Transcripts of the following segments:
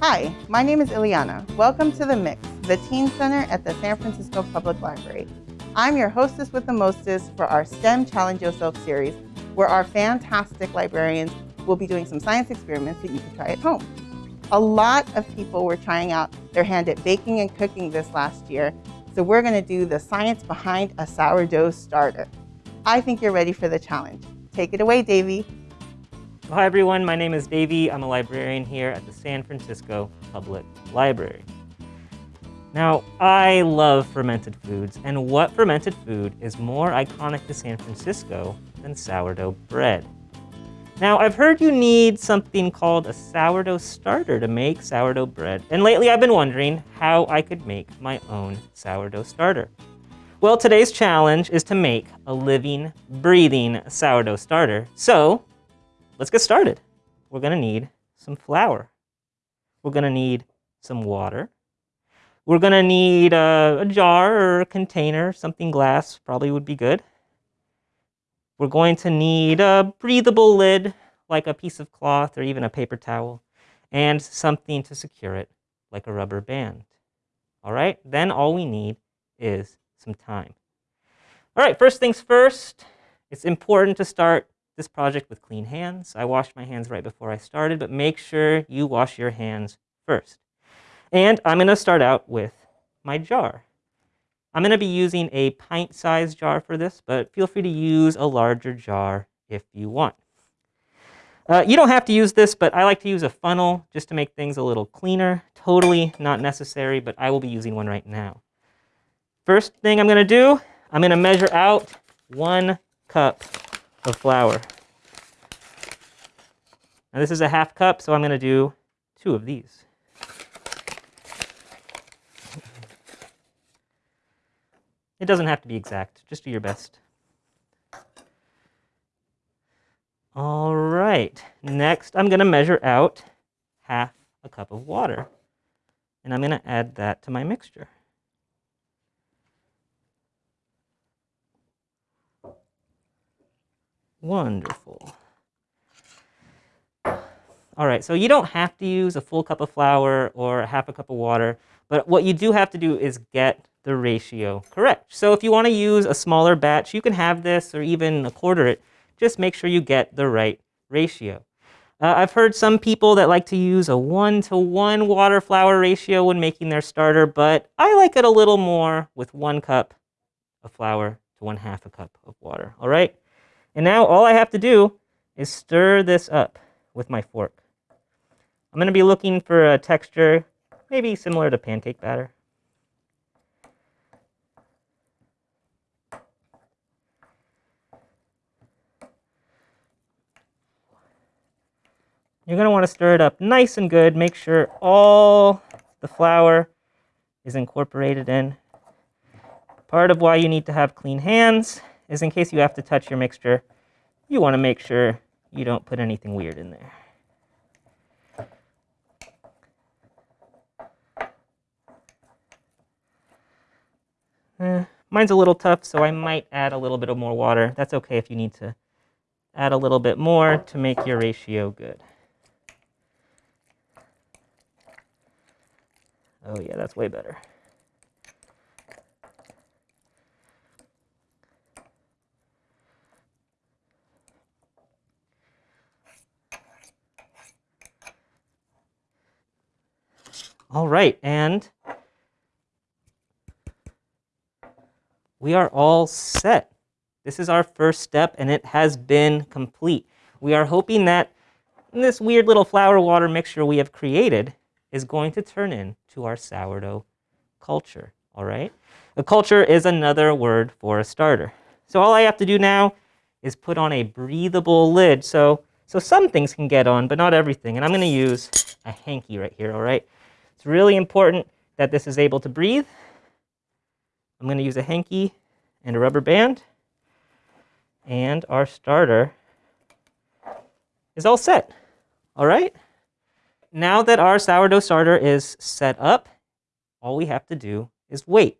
Hi, my name is Ileana. Welcome to The Mix, the Teen Center at the San Francisco Public Library. I'm your hostess with the mostest for our STEM Challenge Yourself series, where our fantastic librarians will be doing some science experiments that you can try at home. A lot of people were trying out their hand at baking and cooking this last year, so we're gonna do the science behind a sourdough starter. I think you're ready for the challenge. Take it away, Davey. Hi everyone, my name is Davey. I'm a librarian here at the San Francisco Public Library. Now, I love fermented foods, and what fermented food is more iconic to San Francisco than sourdough bread? Now, I've heard you need something called a sourdough starter to make sourdough bread, and lately I've been wondering how I could make my own sourdough starter. Well, today's challenge is to make a living, breathing sourdough starter. So let's get started. We're gonna need some flour. We're gonna need some water. We're gonna need a, a, jar or a container, something glass probably would be good. We're going to need a breathable lid, like a piece of cloth or even a paper towel, and something to secure it, like a rubber band. All right, then all we need is some time. All right, first things first, it's important to start this project with clean hands. I washed my hands right before I started, but make sure you wash your hands first. And I'm gonna start out with my jar. I'm gonna be using a pint-sized jar for this, but feel free to use a larger jar if you want. Uh, you don't have to use this, but I like to use a funnel just to make things a little cleaner. Totally not necessary, but I will be using one right now. First thing I'm gonna do, I'm gonna measure out one cup of flour. Now this is a half cup, so I'm going to do two of these. It doesn't have to be exact, just do your best. All right, next I'm going to measure out half a cup of water. And I'm going to add that to my mixture. Wonderful. All right, so you don't have to use a full cup of flour or a half a cup of water, but what you do have to do is get the ratio correct. So if you want to use a smaller batch, you can have this or even a quarter it. Just make sure you get the right ratio. Uh, I've heard some people that like to use a one to one water flour ratio when making their starter, but I like it a little more with one cup of flour to one half a cup of water, all right? And now all I have to do is stir this up with my fork. I'm going to be looking for a texture maybe similar to pancake batter. You're going to want to stir it up nice and good. Make sure all the flour is incorporated in. Part of why you need to have clean hands is in case you have to touch your mixture, you want to make sure you don't put anything weird in there. Eh, mine's a little tough, so I might add a little bit of more water. That's okay if you need to add a little bit more to make your ratio good. Oh yeah, that's way better. All right, and we are all set. This is our first step, and it has been complete. We are hoping that this weird little flour water mixture we have created is going to turn into our sourdough culture, all right? A culture is another word for a starter. So all I have to do now is put on a breathable lid. So, so some things can get on, but not everything. And I'm gonna use a hanky right here, all right? It's really important that this is able to breathe. I'm going to use a hanky and a rubber band. And our starter is all set. All right? Now that our sourdough starter is set up, all we have to do is wait.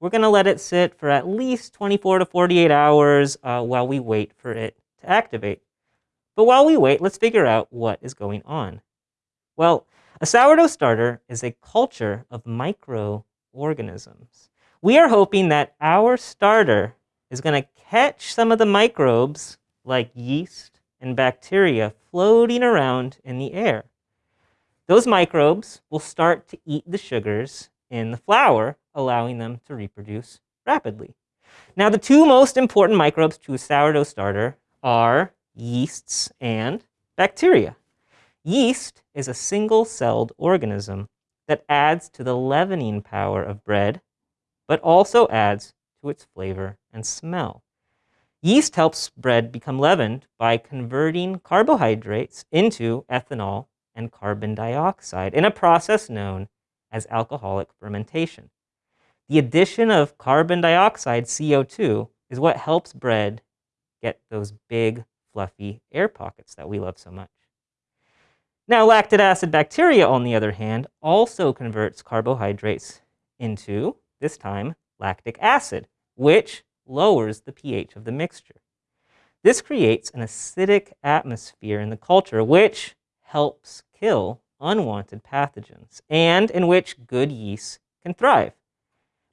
We're going to let it sit for at least 24 to 48 hours uh, while we wait for it to activate. But while we wait, let's figure out what is going on. Well, A sourdough starter is a culture of microorganisms. We are hoping that our starter is going to catch some of the microbes like yeast and bacteria floating around in the air. Those microbes will start to eat the sugars in the flour, allowing them to reproduce rapidly. Now, the two most important microbes to a sourdough starter are yeasts and bacteria. Yeast is a single-celled organism that adds to the leavening power of bread, but also adds to its flavor and smell. Yeast helps bread become leavened by converting carbohydrates into ethanol and carbon dioxide in a process known as alcoholic fermentation. The addition of carbon dioxide, CO2, is what helps bread get those big, fluffy air pockets that we love so much. Now, lactic acid bacteria, on the other hand, also converts carbohydrates into, this time, lactic acid, which lowers the pH of the mixture. This creates an acidic atmosphere in the culture, which helps kill unwanted pathogens and in which good yeast can thrive.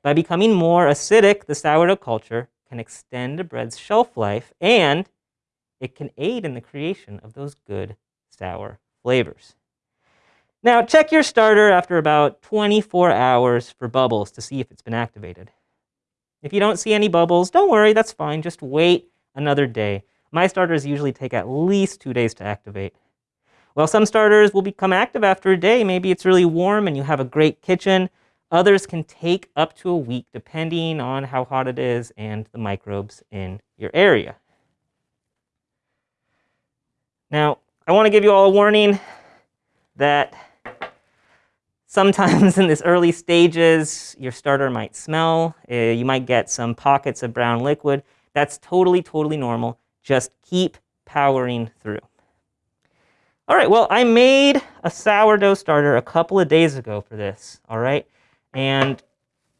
By becoming more acidic, the sourdough culture can extend a bread's shelf life and it can aid in the creation of those good sour flavors. Now, check your starter after about 24 hours for bubbles to see if it's been activated. If you don't see any bubbles, don't worry, that's fine. Just wait another day. My starters usually take at least two days to activate. Well, some starters will become active after a day. Maybe it's really warm and you have a great kitchen. Others can take up to a week depending on how hot it is and the microbes in your area. Now, I want to give you all a warning that sometimes in this early stages, your starter might smell. Uh, you might get some pockets of brown liquid. That's totally, totally normal. Just keep powering through. All right, well, I made a sourdough starter a couple of days ago for this, all right? And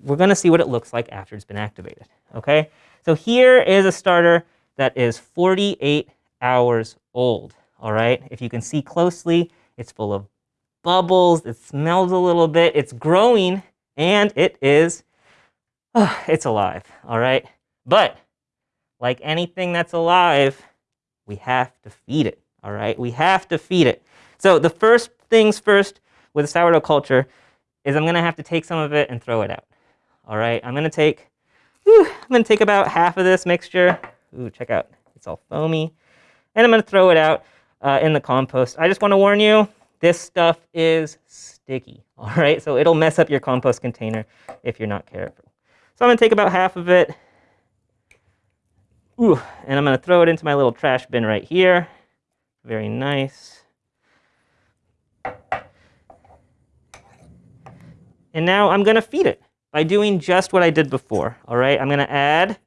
we're gonna see what it looks like after it's been activated, okay? So here is a starter that is 48 hours old, all right? If you can see closely, it's full of bubbles, it smells a little bit, it's growing, and it is, oh, it's alive, all right? But like anything that's alive, we have to feed it, all right? We have to feed it. So the first things first with sourdough culture is I'm gonna have to take some of it and throw it out. All right, I'm gonna take, whew, I'm gonna take about half of this mixture. Ooh, check out, it's all foamy. And I'm gonna throw it out uh, in the compost. I just wanna warn you, this stuff is sticky, all right? So it'll mess up your compost container if you're not careful. So I'm gonna take about half of it, Ooh, and I'm gonna throw it into my little trash bin right here. Very nice. And now I'm gonna feed it by doing just what I did before, all right? I'm gonna add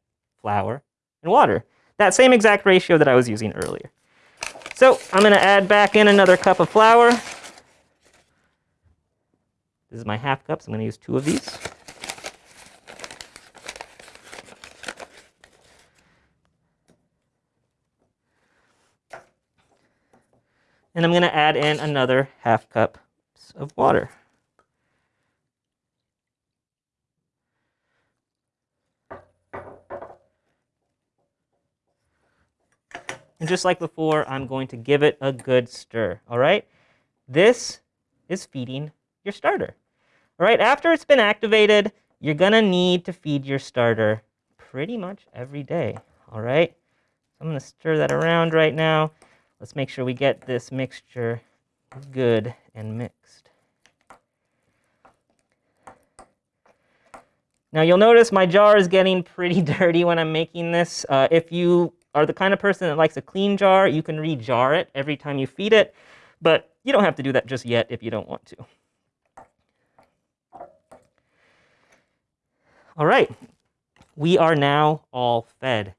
flour and water. That same exact ratio that I was using earlier. So I'm gonna add back in another cup of flour. This is my half cup, so I'm gonna use two of these. And I'm gonna add in another half cup of water. And just like before, I'm going to give it a good stir, all right? This is feeding your starter. All right, after it's been activated, you're gonna need to feed your starter pretty much every day, all right? I'm gonna stir that around right now. Let's make sure we get this mixture good and mixed. Now you'll notice my jar is getting pretty dirty when I'm making this. Uh, if you are the kind of person that likes a clean jar, you can re-jar it every time you feed it, but you don't have to do that just yet if you don't want to. All right, we are now all fed.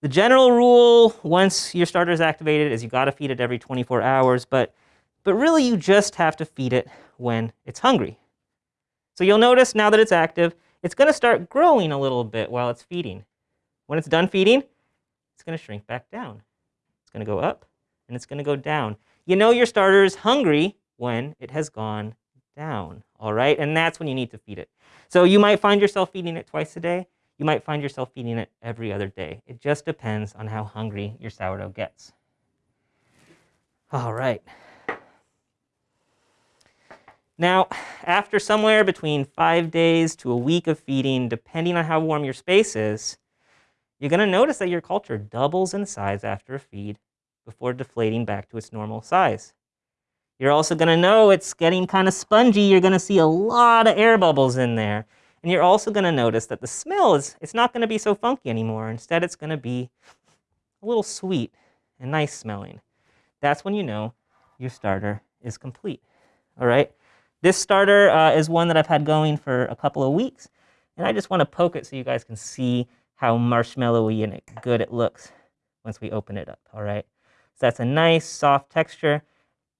The general rule, once your starter is activated, is you gotta feed it every 24 hours, but, but really you just have to feed it when it's hungry. So you'll notice now that it's active, it's gonna start growing a little bit while it's feeding. When it's done feeding, it's going to shrink back down. It's going to go up, and it's going to go down. You know your starter is hungry when it has gone down, all right? And that's when you need to feed it. So you might find yourself feeding it twice a day. You might find yourself feeding it every other day. It just depends on how hungry your sourdough gets. All right. Now, after somewhere between five days to a week of feeding, depending on how warm your space is, you're going to notice that your culture doubles in size after a feed before deflating back to its normal size. You're also going to know it's getting kind of spongy. You're going to see a lot of air bubbles in there. And you're also going to notice that the smell is it's not going to be so funky anymore. Instead, it's going to be a little sweet and nice smelling. That's when you know your starter is complete. All right. This starter uh, is one that I've had going for a couple of weeks. And I just want to poke it so you guys can see how marshmallowy and good it looks once we open it up. All right. So that's a nice soft texture.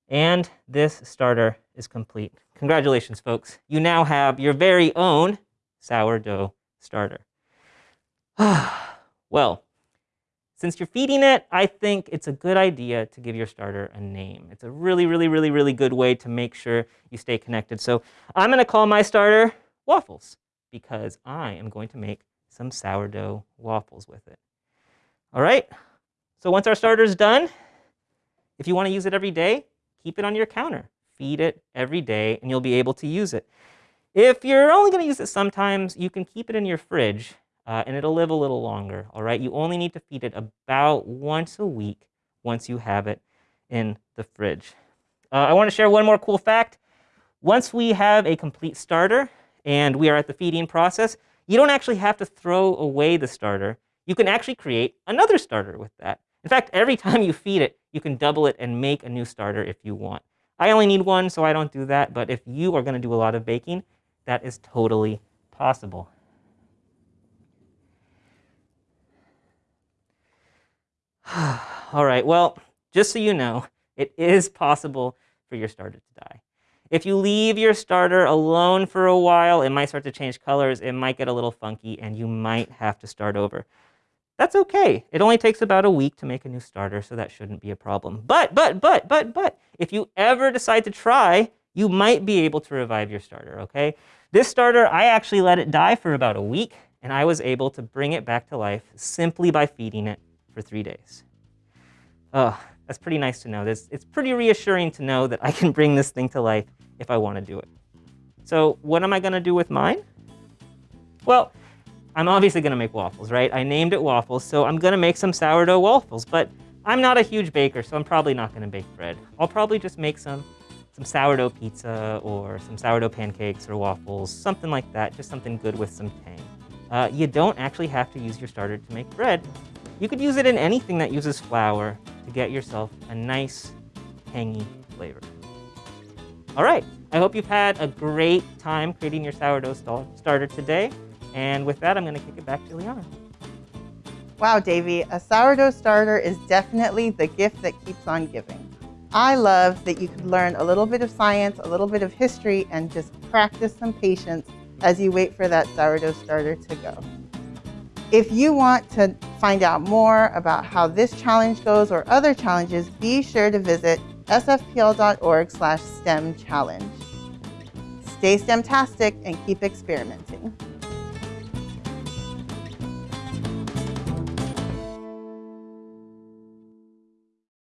And this starter is complete. Congratulations, folks. You now have your very own sourdough starter. well, since you're feeding it, I think it's a good idea to give your starter a name. It's a really, really, really, really good way to make sure you stay connected. So I'm going to call my starter Waffles because I am going to make some sourdough waffles with it. All right, so once our starter is done, if you want to use it every day, keep it on your counter. Feed it every day and you'll be able to use it. If you're only going to use it sometimes, you can keep it in your fridge uh, and it'll live a little longer, all right? You only need to feed it about once a week once you have it in the fridge. Uh, I want to share one more cool fact. Once we have a complete starter and we are at the feeding process, you don't actually have to throw away the starter. You can actually create another starter with that. In fact, every time you feed it, you can double it and make a new starter if you want. I only need one, so I don't do that. But if you are going to do a lot of baking, that is totally possible. All right, well, just so you know, it is possible for your starter to die. If you leave your starter alone for a while, it might start to change colors, it might get a little funky, and you might have to start over. That's okay. It only takes about a week to make a new starter, so that shouldn't be a problem. But, but, but, but, but, if you ever decide to try, you might be able to revive your starter, okay? This starter, I actually let it die for about a week, and I was able to bring it back to life simply by feeding it for three days. Oh, that's pretty nice to know. It's pretty reassuring to know that I can bring this thing to life if I want to do it. So what am I going to do with mine? Well, I'm obviously going to make waffles, right? I named it waffles, so I'm going to make some sourdough waffles. But I'm not a huge baker, so I'm probably not going to bake bread. I'll probably just make some, some sourdough pizza or some sourdough pancakes or waffles, something like that, just something good with some tang. Uh, you don't actually have to use your starter to make bread. You could use it in anything that uses flour to get yourself a nice, tangy flavor. All right, I hope you've had a great time creating your sourdough starter today. And with that, I'm going to kick it back to Liana. Wow, Davey, a sourdough starter is definitely the gift that keeps on giving. I love that you could learn a little bit of science, a little bit of history, and just practice some patience as you wait for that sourdough starter to go. If you want to find out more about how this challenge goes or other challenges, be sure to visit sfpl.org slash STEM challenge. Stay STEMtastic and keep experimenting.